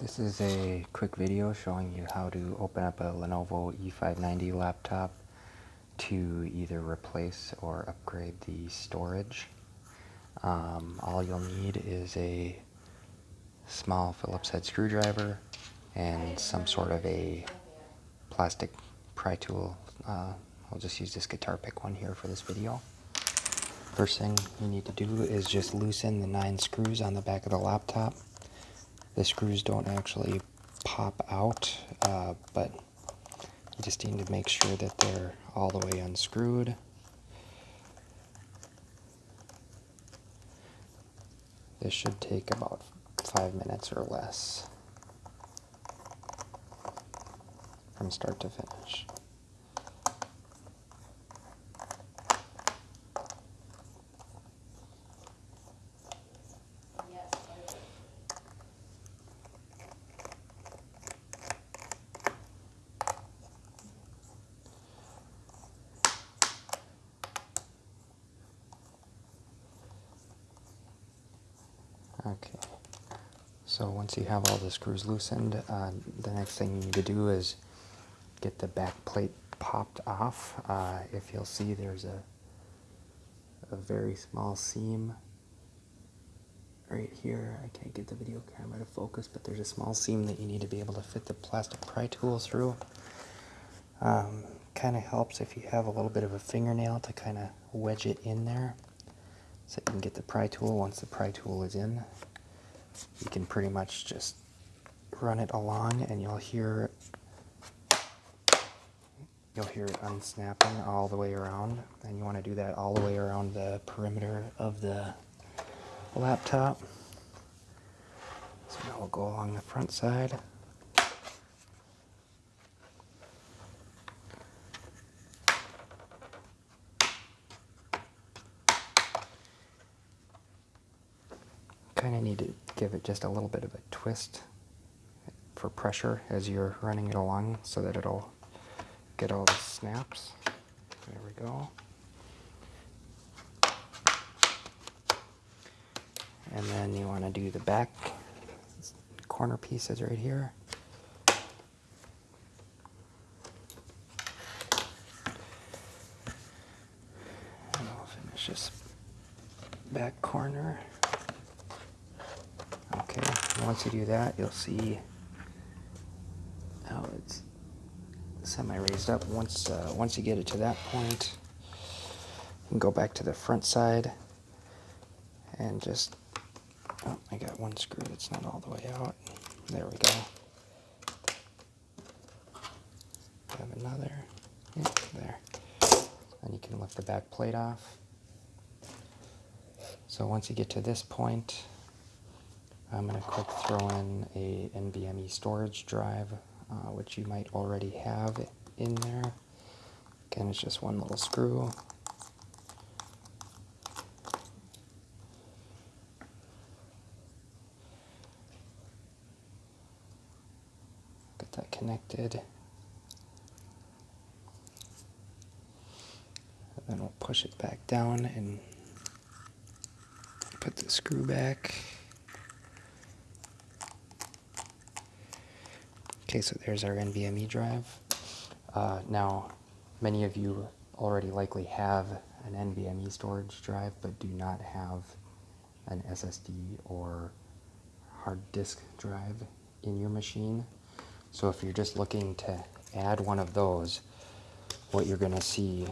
This is a quick video showing you how to open up a Lenovo E590 laptop to either replace or upgrade the storage. Um, all you'll need is a small Phillips head screwdriver and some sort of a plastic pry tool. Uh, I'll just use this guitar pick one here for this video. First thing you need to do is just loosen the nine screws on the back of the laptop. The screws don't actually pop out, uh, but you just need to make sure that they're all the way unscrewed. This should take about five minutes or less from start to finish. Okay, so once you have all the screws loosened, uh, the next thing you need to do is get the back plate popped off. Uh, if you'll see, there's a, a very small seam right here. I can't get the video camera to focus, but there's a small seam that you need to be able to fit the plastic pry tool through. Um, kind of helps if you have a little bit of a fingernail to kind of wedge it in there so you can get the pry tool. Once the pry tool is in, you can pretty much just run it along and you'll hear you'll hear it unsnapping all the way around and you want to do that all the way around the perimeter of the laptop. So now we'll go along the front side. kind of need to give it just a little bit of a twist for pressure as you're running it along so that it'll get all the snaps. There we go. And then you want to do the back corner pieces right here. And I'll finish this back corner. Once you do that, you'll see how it's semi-raised up. Once, uh, once you get it to that point, you can go back to the front side and just, oh, I got one screw that's not all the way out. There we go. Have another, yeah, there. And you can lift the back plate off. So once you get to this point, I'm going to quick throw in a NVMe storage drive, uh, which you might already have in there. Again, it's just one little screw. Get that connected. And then we'll push it back down and put the screw back. Okay, so there's our NVMe drive. Uh, now, many of you already likely have an NVMe storage drive, but do not have an SSD or hard disk drive in your machine. So if you're just looking to add one of those, what you're going to see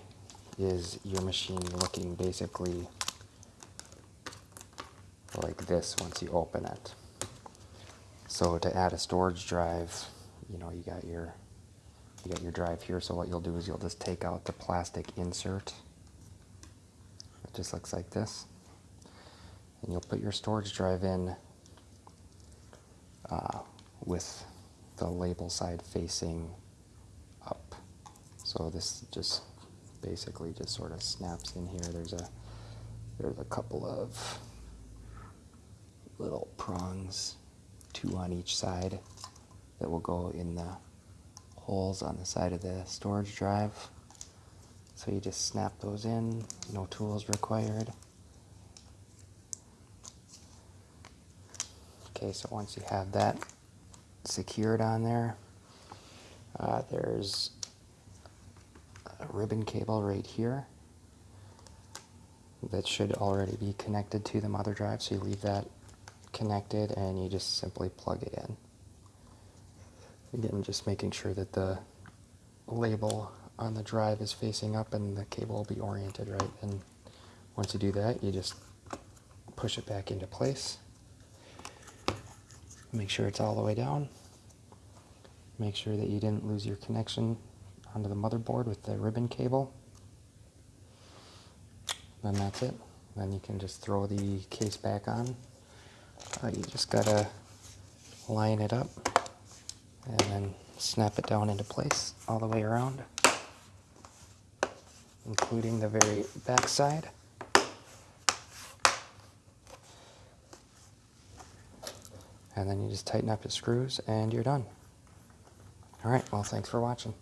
is your machine looking basically like this once you open it. So to add a storage drive, you know, you got your you got your drive here. So what you'll do is you'll just take out the plastic insert. It just looks like this. And you'll put your storage drive in uh, with the label side facing up. So this just basically just sort of snaps in here. There's a there's a couple of little prongs, two on each side that will go in the holes on the side of the storage drive. So you just snap those in, no tools required. Okay, so once you have that secured on there. Uh, there's a ribbon cable right here that should already be connected to the mother drive, so you leave that connected and you just simply plug it in. Again, just making sure that the label on the drive is facing up and the cable will be oriented right. And once you do that, you just push it back into place. Make sure it's all the way down. Make sure that you didn't lose your connection onto the motherboard with the ribbon cable. Then that's it. Then you can just throw the case back on. Uh, you just gotta line it up and then snap it down into place all the way around, including the very back side. And then you just tighten up the screws and you're done. All right, well, thanks for watching.